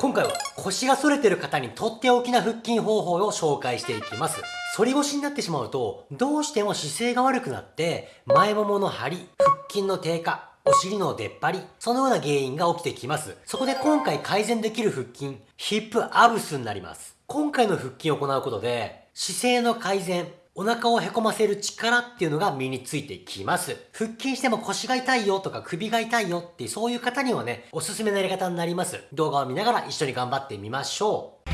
今回は腰が反れてる方にとっておきな腹筋方法を紹介していきます。反り腰になってしまうと、どうしても姿勢が悪くなって、前ももの張り、腹筋の低下、お尻の出っ張り、そのような原因が起きてきます。そこで今回改善できる腹筋、ヒップアブスになります。今回の腹筋を行うことで、姿勢の改善、お腹をへこませる力っていうのが身についてきます。腹筋しても腰が痛いよとか首が痛いよっていうそういう方にはね、おすすめのやり方になります。動画を見ながら一緒に頑張ってみましょう。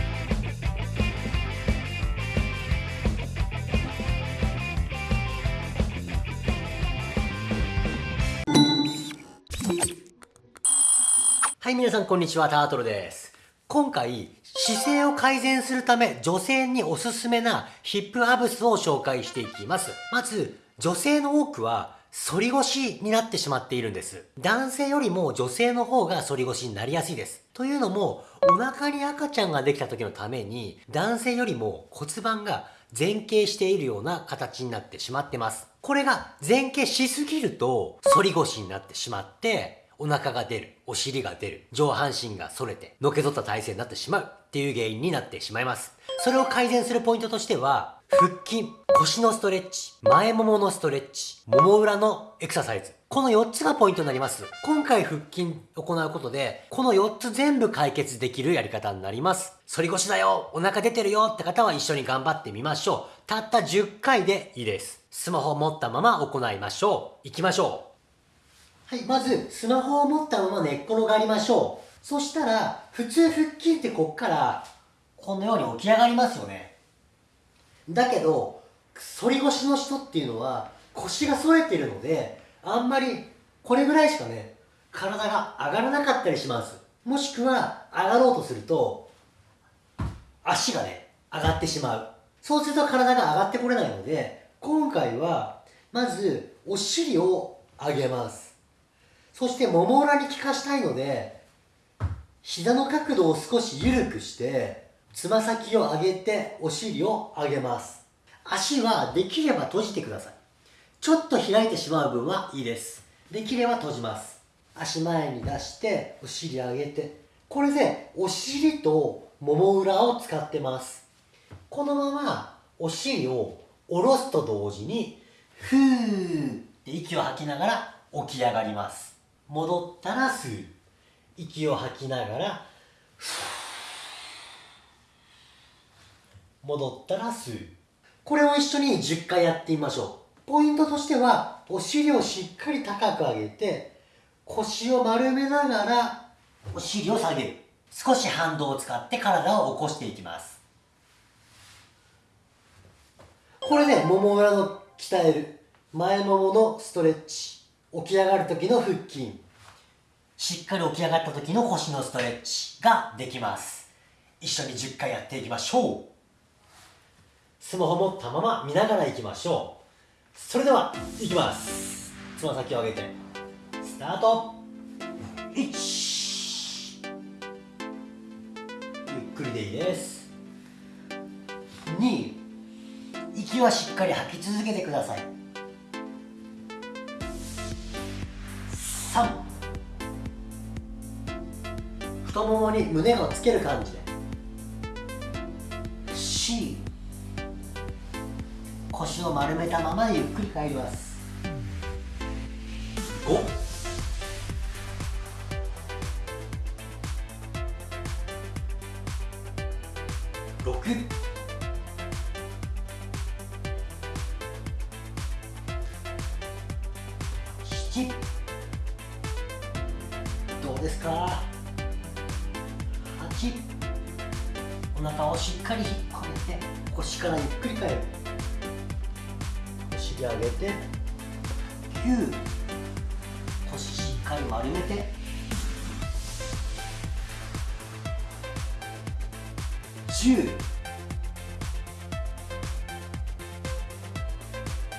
はい、皆さんこんにちは、タートルです。今回、姿勢を改善するため女性におすすめなヒップアブスを紹介していきます。まず、女性の多くは反り腰になってしまっているんです。男性よりも女性の方が反り腰になりやすいです。というのも、お腹に赤ちゃんができた時のために、男性よりも骨盤が前傾しているような形になってしまってます。これが前傾しすぎると反り腰になってしまって、お腹が出る、お尻が出る、上半身が反れて、のけぞった体勢になってしまうっていう原因になってしまいます。それを改善するポイントとしては、腹筋、腰のストレッチ、前もものストレッチ、もも裏のエクササイズ。この4つがポイントになります。今回腹筋行うことで、この4つ全部解決できるやり方になります。反り腰だよお腹出てるよって方は一緒に頑張ってみましょう。たった10回でいいです。スマホを持ったまま行いましょう。行きましょう。はい、まず、スマホを持ったまま寝っ転がりましょう。そしたら、普通腹筋ってこっから、このように起き上がりますよね。だけど、反り腰の人っていうのは、腰が反れてるので、あんまり、これぐらいしかね、体が上がらなかったりします。もしくは、上がろうとすると、足がね、上がってしまう。そうすると体が上がってこれないので、今回は、まず、お尻を上げます。そしてもも裏に効かしたいので膝の角度を少し緩くしてつま先を上げてお尻を上げます。足はできれば閉じてください。ちょっと開いてしまう分はいいです。できれば閉じます。足前に出してお尻上げてこれでお尻ともも裏を使ってます。このままお尻を下ろすと同時にふーって息を吐きながら起き上がります。戻ったら吸う息を吐きながら戻ったら吸うこれを一緒に10回やってみましょう。ポイントとしてはお尻をしっかり高く上げて腰を丸めながらお尻を下げる。少し反動を使って体を起こしていきます。これでもも裏の鍛える。前もものストレッチ。起き上がる時の腹筋。しっかり起き上がった時の腰のストレッチができます。一緒に10回やっていきましょう。スマホ持ったまま見ながらいきましょう。それではいきます。つま先を上げてスタート。1ゆっくりでいいです。2息はしっかり吐き続けてください。3太ももに胸をつける感じで。C 腰を丸めたままゆっくり帰ります。5 6お腹をしっかり引っ込めて腰からゆっくり返る。お尻上げて9腰しっかり丸めて。10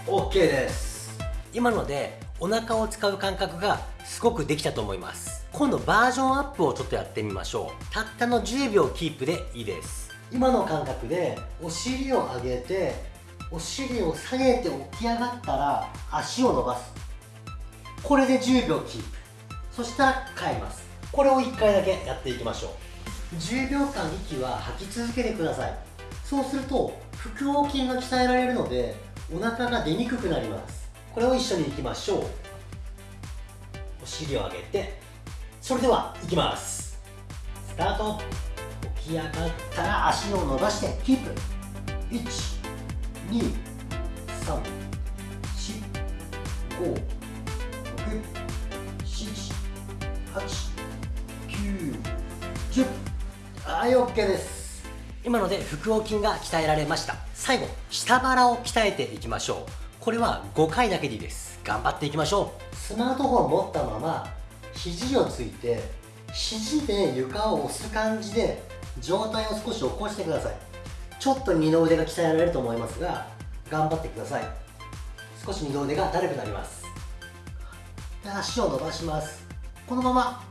OK です。今のでお腹を使う感覚がすごくできたと思います。今度バージョンアップをちょっとやってみましょう。たったの10秒キープでいいです。今の感覚でお尻を上げてお尻を下げて起き上がったら足を伸ばす。これで10秒キープ。そしたら変えます。これを1回だけやっていきましょう。10秒間息は吐き続けてください。そうすると腹横筋が鍛えられるのでお腹が出にくくなります。これを一緒にいきましょう。お尻を上げてそれではいきます。スタート。起き上がったら足を伸ばしてキープ。1 2 3 4 5 6 7 8 9 10はい OK です。今ので腹横筋が鍛えられました。最後下腹を鍛えていきましょう。これは5回だけでいいです。頑張っていきましょう。スマートフォン持ったまま肘をついて肘で床を押す感じで上体を少し起こしてください。ちょっと二の腕が鍛えられると思いますが頑張ってください。少し二の腕がだるくなります。で足を伸ばします。このまま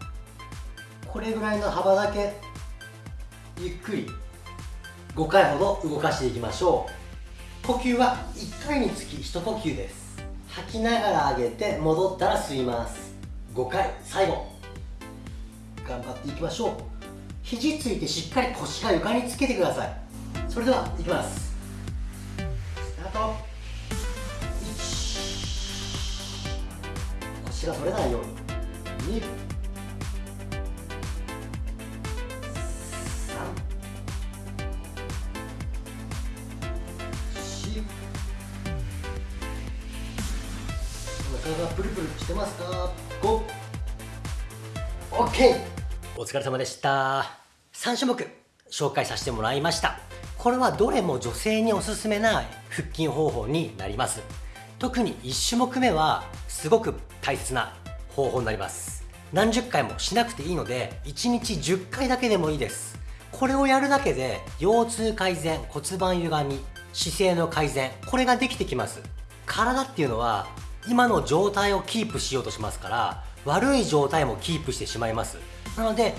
これぐらいの幅だけゆっくり5回ほど動かしていきましょう。呼吸は1回につき1呼吸です。吐きながら上げて戻ったら吸います。5回最後。頑張っていきましょう。肘ついてしっかり腰が床につけてください。それではいきます。スタート。1腰が取れないように。2体がプルプルしてますか？?5 OK お疲れ様でした。3種目紹介させてもらいました。これはどれも女性におすすめな腹筋方法になります。特に1種目目はすごく大切な方法になります。何十回もしなくていいので1日10回だけでもいいです。これをやるだけで腰痛改善骨盤歪み姿勢の改善これができてきます。体っていうのは今の状態をキープしようとしますから悪い状態もキープしてしまいます。なので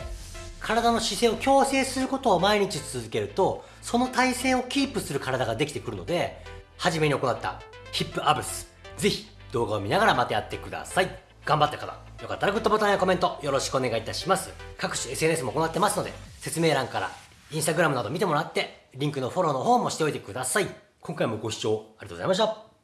体の姿勢を矯正することを毎日続けるとその体勢をキープする体ができてくるので初めに行ったヒップアブス。ぜひ動画を見ながらまたやってください。頑張った方よかったらグッドボタンやコメントよろしくお願いいたします。各種 SNS も行ってますので説明欄からインスタグラムなど見てもらってリンクのフォローの方もしておいてください。今回もご視聴ありがとうございました。